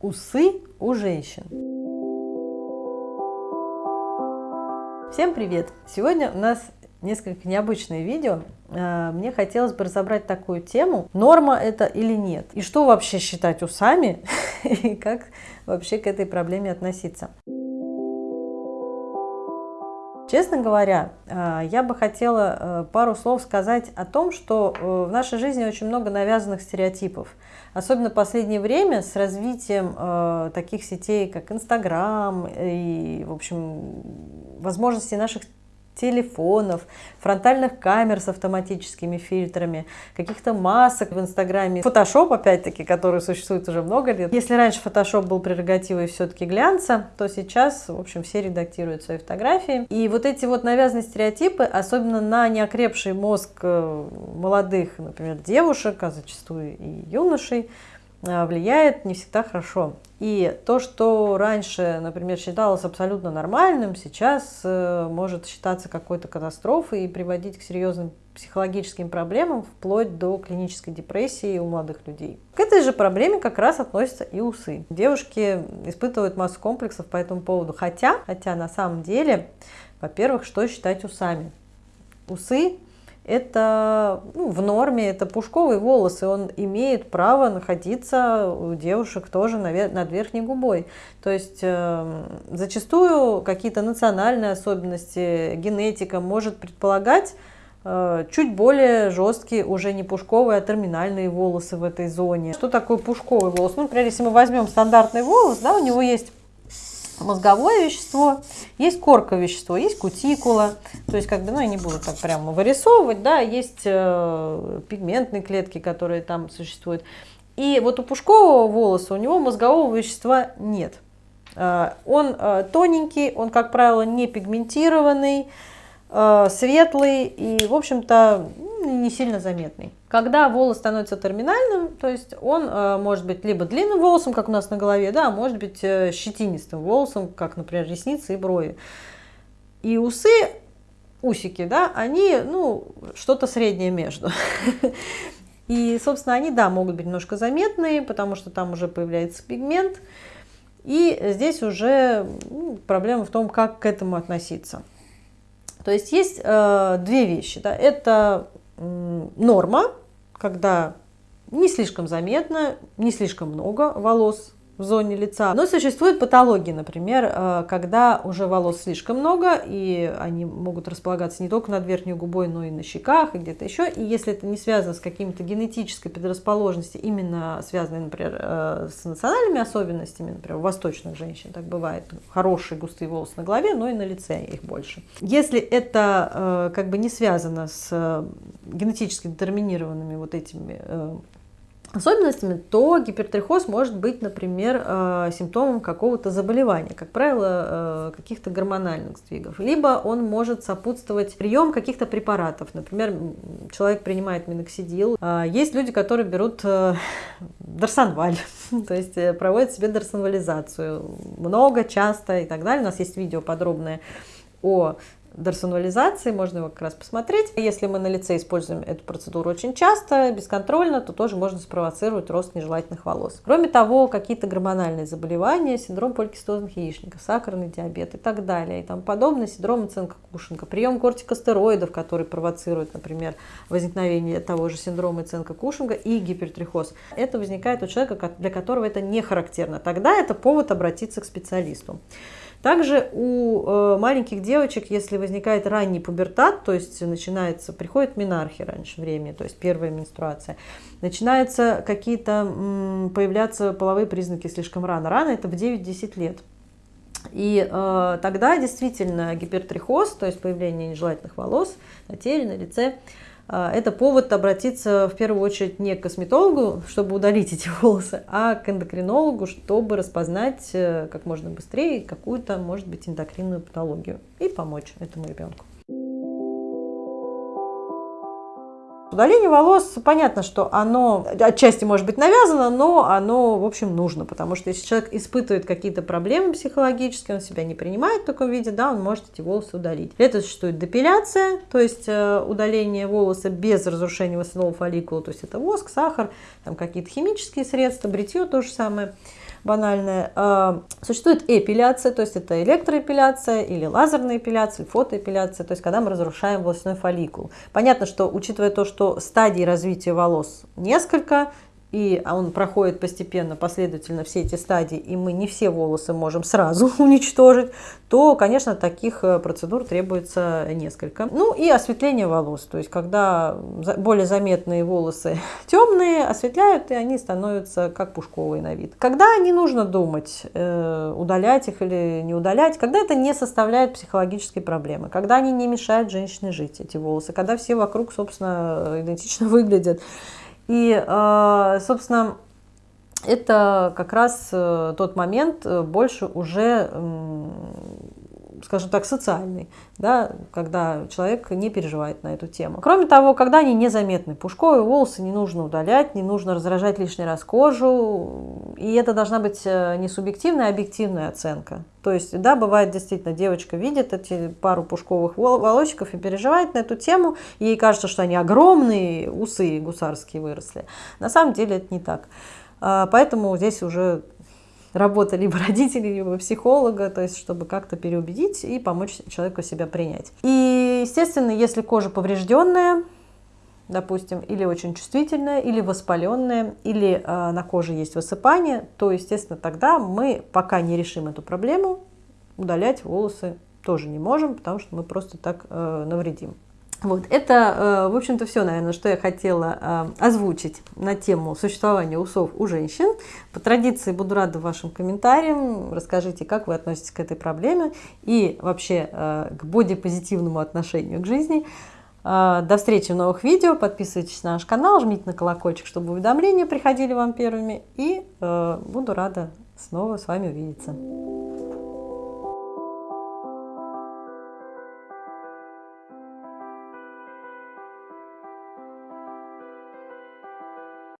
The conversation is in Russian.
Усы у женщин. Всем привет! Сегодня у нас несколько необычное видео. А, мне хотелось бы разобрать такую тему, норма это или нет, и что вообще считать усами, и как вообще к этой проблеме относиться. Честно говоря, а, я бы хотела э, пару слов сказать о том, что э, в нашей жизни очень много навязанных стереотипов. Особенно в последнее время с развитием э, таких сетей, как Инстаграм и, в общем, возможности наших телефонов, фронтальных камер с автоматическими фильтрами, каких-то масок в Инстаграме. Фотошоп, опять-таки, который существует уже много лет. Если раньше фотошоп был прерогативой все-таки глянца, то сейчас, в общем, все редактируют свои фотографии. И вот эти вот навязанные стереотипы, особенно на неокрепший мозг э, молодых, например, девушек, а зачастую и юношей, влияет не всегда хорошо. И то, что раньше, например, считалось абсолютно нормальным, сейчас э, может считаться какой-то катастрофой и приводить к серьезным психологическим проблемам, вплоть до клинической депрессии у молодых людей. К этой же проблеме как раз относятся и усы. Девушки испытывают массу комплексов по этому поводу, хотя, хотя на самом деле, во-первых, что считать усами? Усы это ну, в норме, это пушковый волос, и он имеет право находиться у девушек тоже над верхней губой. То есть э, зачастую какие-то национальные особенности, генетика может предполагать э, чуть более жесткие, уже не пушковые, а терминальные волосы в этой зоне. Что такое пушковый волос? Ну, например, если мы возьмем стандартный волос, да, у него есть мозговое вещество, есть корковое вещество, есть кутикула. То есть, как бы, ну, я не буду так прямо вырисовывать, да, есть э, пигментные клетки, которые там существуют. И вот у пушкового волоса у него мозгового вещества нет. Э, он э, тоненький, он, как правило, не пигментированный, э, светлый и, в общем-то, не сильно заметный. Когда волос становится терминальным, то есть он э, может быть либо длинным волосом, как у нас на голове, да, а может быть э, щетинистым волосом, как, например, ресницы и брови. И усы, усики, да, они, ну, что-то среднее между. И, собственно, они, да, могут быть немножко заметные, потому что там уже появляется пигмент. И здесь уже ну, проблема в том, как к этому относиться. То есть есть э, две вещи. Да? Это норма, когда не слишком заметно, не слишком много волос в зоне лица. Но существуют патологии, например, э, когда уже волос слишком много, и они могут располагаться не только над верхней губой, но и на щеках, и где-то еще. И если это не связано с какими-то генетической предрасположенностью, именно связанной, например, э, с национальными особенностями, например, у восточных женщин так бывает, хорошие густые волосы на голове, но и на лице их больше. Если это э, как бы не связано с генетически детерминированными вот этими особенностями, то гипертрихоз может быть, например, э, симптомом какого-то заболевания, как правило, э, каких-то гормональных сдвигов. Либо он может сопутствовать прием каких-то препаратов. Например, человек принимает миноксидил. Э, есть люди, которые берут дарсонваль, то есть проводят себе дарсонвализацию много, часто и так далее. У нас есть видео подробное о дарсонализации, можно его как раз посмотреть. Если мы на лице используем эту процедуру очень часто, бесконтрольно, то тоже можно спровоцировать рост нежелательных волос. Кроме того, какие-то гормональные заболевания, синдром поликистозных яичников, сахарный диабет и так далее, и тому подобное, синдром оценка Кушинга, прием кортикостероидов, который провоцирует, например, возникновение того же синдрома оценка Кушинга и гипертрихоз. Это возникает у человека, для которого это не характерно. Тогда это повод обратиться к специалисту. Также у э, маленьких девочек, если возникает ранний пубертат, то есть начинается, приходит менархия раньше времени, то есть первая менструация, начинаются какие-то появляться половые признаки слишком рано. Рано это в 9-10 лет. И э, тогда действительно гипертрихоз, то есть появление нежелательных волос на теле, на лице, это повод обратиться в первую очередь не к косметологу, чтобы удалить эти волосы, а к эндокринологу, чтобы распознать э, как можно быстрее какую-то, может быть, эндокринную патологию и помочь этому ребенку. Удаление волос, понятно, что оно отчасти может быть навязано, но оно, в общем, нужно, потому что если человек испытывает какие-то проблемы психологические, он себя не принимает в таком виде, да, он может эти волосы удалить. Для этого существует депиляция, то есть э, удаление волоса без разрушения волосяного фолликула, то есть это воск, сахар, там какие-то химические средства, бритье то же самое. банальное. А, существует эпиляция, то есть это электроэпиляция или лазерная эпиляция, или фотоэпиляция, то есть когда мы разрушаем волосяной фолликул. Понятно, что учитывая то, что стадий развития волос несколько, и он проходит постепенно, последовательно все эти стадии, и мы не все волосы можем сразу уничтожить, то, конечно, таких э, процедур требуется несколько. Ну и осветление волос, то есть когда более заметные волосы темные, осветляют, и они становятся как пушковые на вид. Когда не нужно думать, э, удалять их или не удалять, когда это не составляет психологической проблемы, когда они не мешают женщине жить, эти волосы, когда все вокруг, собственно, идентично выглядят, и, э, собственно, это как раз э, тот момент э, больше уже скажем так, социальный, да, когда человек не переживает на эту тему. Кроме того, когда они незаметны, пушковые волосы не нужно удалять, не нужно раздражать лишний раз кожу, и это должна быть э, не субъективная, а объективная оценка. То есть, да, бывает действительно, девочка видит эти пару пушковых волосиков и переживает на эту тему, ей кажется, что они огромные, усы гусарские выросли. На самом деле это не так. А, поэтому здесь уже работа либо родителей, либо психолога, то есть чтобы как-то переубедить и помочь человеку себя принять. И, естественно, если кожа поврежденная, допустим, или очень чувствительная, или воспаленная, или э, на коже есть высыпание, то, естественно, тогда мы, пока не решим эту проблему, удалять волосы тоже не можем, потому что мы просто так э, навредим. Вот, это, э, в общем-то, все, наверное, что я хотела э, озвучить на тему существования усов у женщин. По традиции буду рада вашим комментариям. Расскажите, как вы относитесь к этой проблеме и вообще э, к бодипозитивному отношению к жизни. До встречи в новых видео. Подписывайтесь на наш канал, жмите на колокольчик, чтобы уведомления приходили вам первыми. И буду рада снова с вами увидеться.